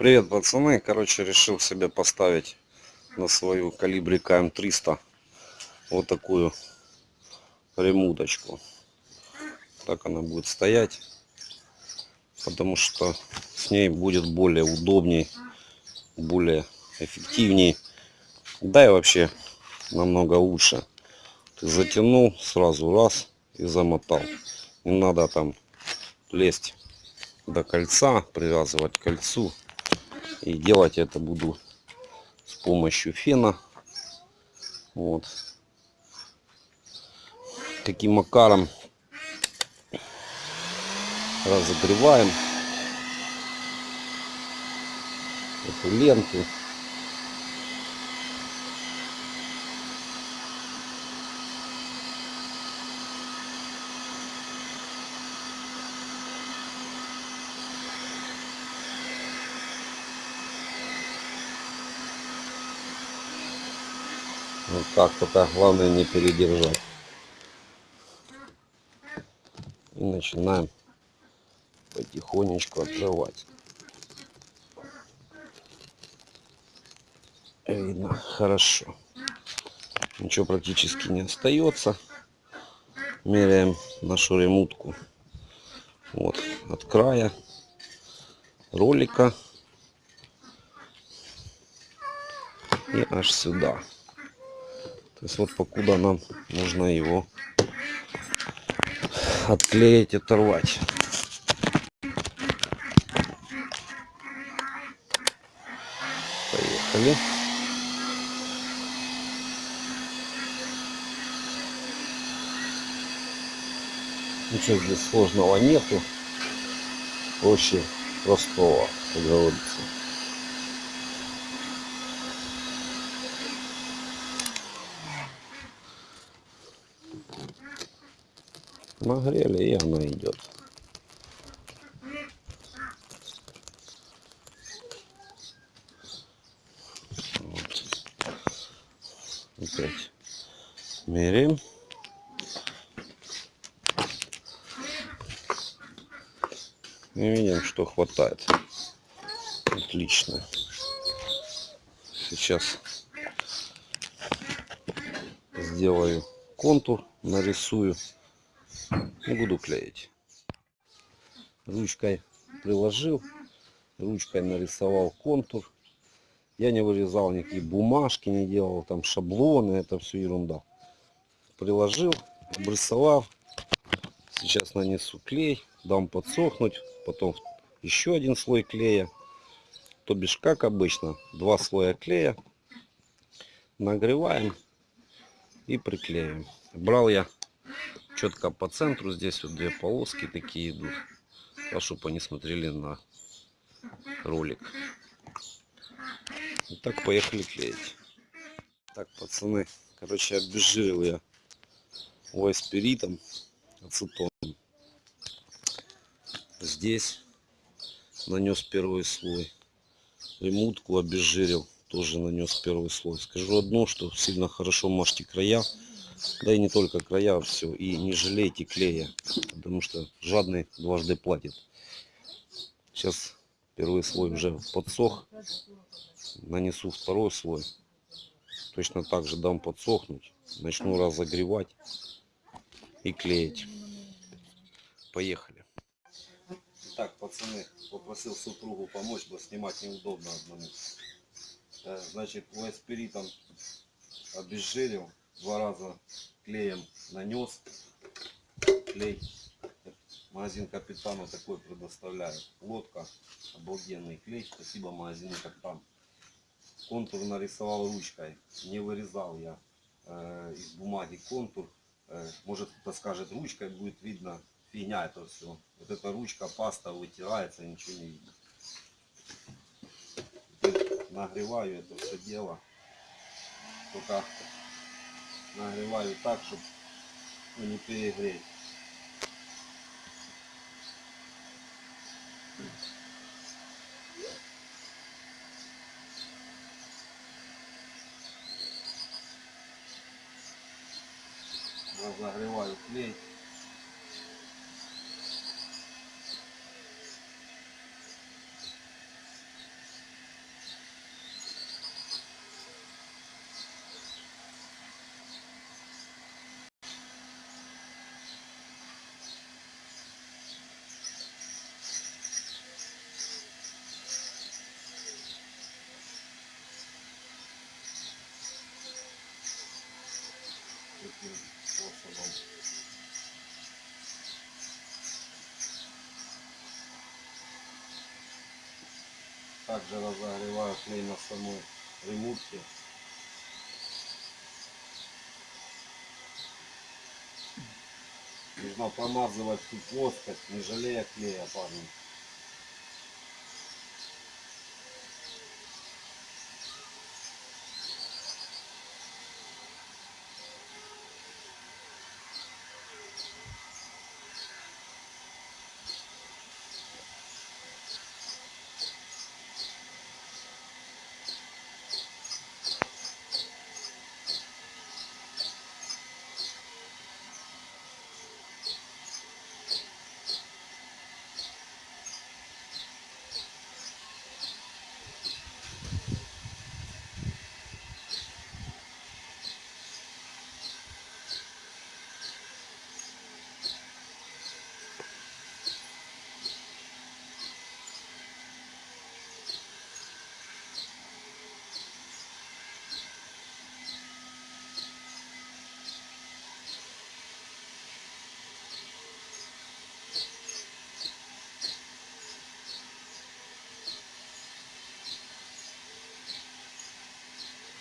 Привет, пацаны. Короче, решил себе поставить на свою калибри КМ300 вот такую ремуточку. Так она будет стоять, потому что с ней будет более удобней, более эффективней, да и вообще намного лучше. Ты затянул сразу раз и замотал. Не надо там лезть до кольца, привязывать к кольцу. И делать это буду с помощью фена. Вот. Каким макаром разогреваем эту ленту. Вот так только главное не передержать. И начинаем потихонечку открывать. Видно хорошо. Ничего практически не остается. Меряем нашу ремутку. Вот от края ролика и аж сюда. То есть вот покуда нам нужно его отклеить, оторвать. Поехали. Ничего здесь сложного нету. Проще простого, как говорится. Нагрели и она идет. Вот. опять меряем. И видим что хватает. Отлично. Сейчас сделаю контур нарисую буду клеить. Ручкой приложил, ручкой нарисовал контур. Я не вырезал никакие бумажки, не делал там шаблоны, это все ерунда. Приложил, обрисовал. Сейчас нанесу клей, дам подсохнуть, потом еще один слой клея. То бишь, как обычно, два слоя клея. Нагреваем и приклеим. Брал я четко по центру здесь вот две полоски такие идут. А чтобы они смотрели на ролик. Вот так поехали клеить. Так пацаны короче обезжирил я спиритом ацетоном. Здесь нанес первый слой. Ремутку обезжирил тоже нанес первый слой. Скажу одно что сильно хорошо мажьте края да и не только края все и не жалейте клея потому что жадный дважды платит. Сейчас первый слой уже подсох нанесу второй слой. Точно так же дам подсохнуть начну разогревать и клеить. Поехали. Так пацаны попросил супругу помочь бы снимать неудобно одному. Э, значит спиритом обезжирил два раза клеем нанес клей. Магазин капитану такой предоставляет. Лодка обалденный клей. Спасибо магазину капитан контур нарисовал ручкой. Не вырезал я э, из бумаги контур. Э, может кто-то скажет ручкой будет видно. Фигня это все вот эта ручка паста вытирается ничего не видно. Нагреваю это все дело. Только нагреваю так, чтобы не перегреть. Разогреваю клей. Также разогреваю клей на самой ремутке. Нужно промазывать всю плоскость, не жалея клея, парни.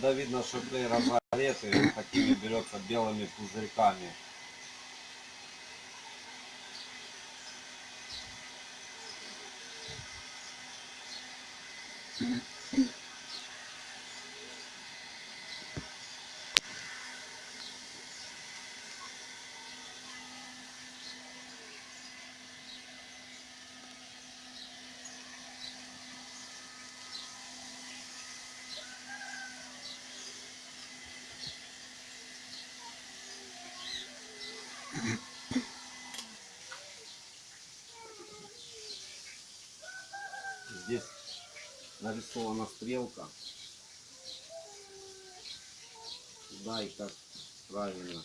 Когда видно, что клей разогретый, такими берется белыми пузырьками. Здесь нарисована стрелка. Да, и как правильно.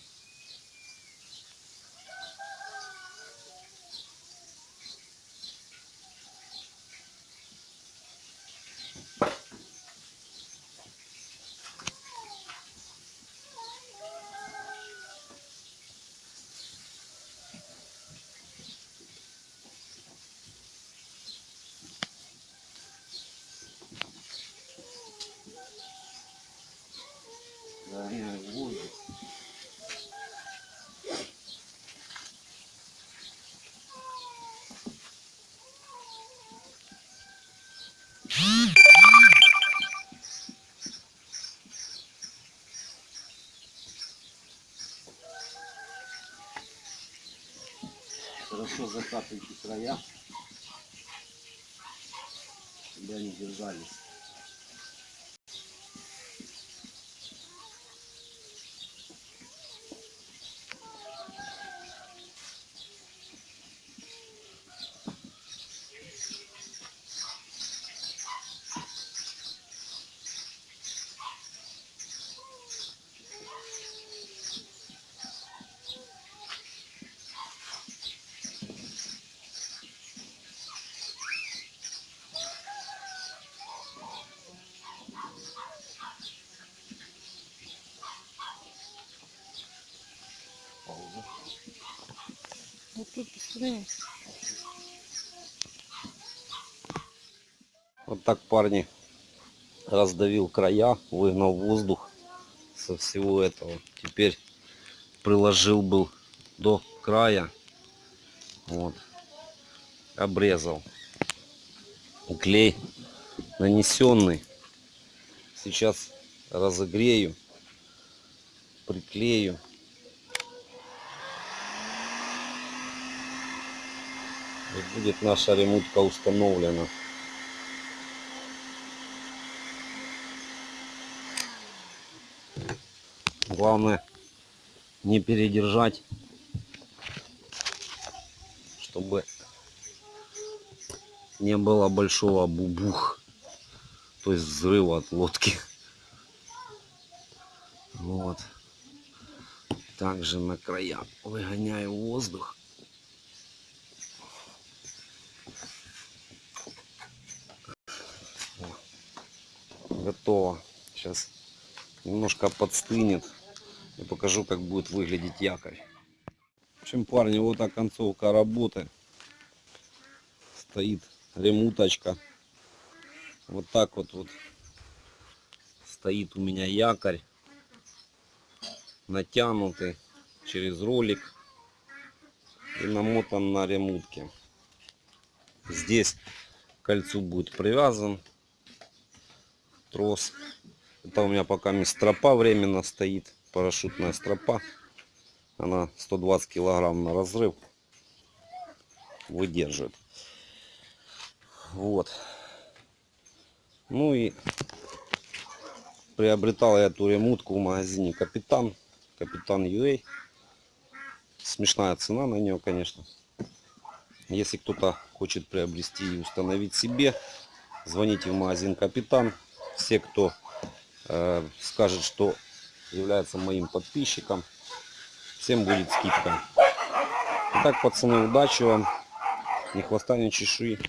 В воздух. Хорошо закатывайте края, чтобы они держались. Вот так, парни, раздавил края, выгнал воздух со всего этого. Теперь приложил был до края. Вот. Обрезал. Клей нанесенный. Сейчас разогрею. Приклею. И будет наша ремутка установлена. Главное не передержать, чтобы не было большого бубух, то есть взрыва от лодки. Вот. Также на края выгоняю воздух. Готово. Сейчас немножко подстынет. И покажу, как будет выглядеть якорь. В общем, парни, вот так концовка работы. Стоит ремуточка. Вот так вот, вот стоит у меня якорь, натянутый через ролик и намотан на ремутке. Здесь к кольцу будет привязан трос. Это у меня пока стропа временно стоит, парашютная стропа. Она 120 килограмм на разрыв выдерживает. Вот. Ну и приобретал я эту ремутку в магазине Капитан. Капитан UA. Смешная цена на нее, конечно. Если кто-то хочет приобрести и установить себе, звоните в магазин Капитан. Все, кто э, скажет, что является моим подписчиком, всем будет скидка. Итак, пацаны, удачи вам. Ни хвоста, ни чешуи.